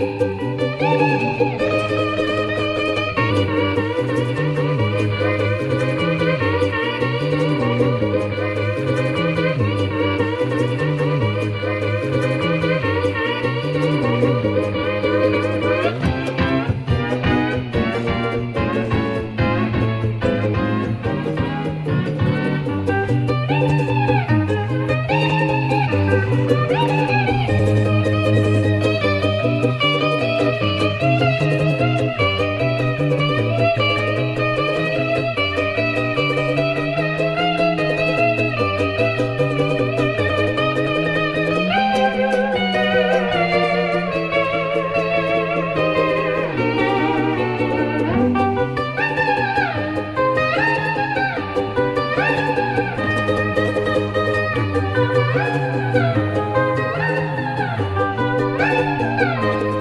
Música Thank you.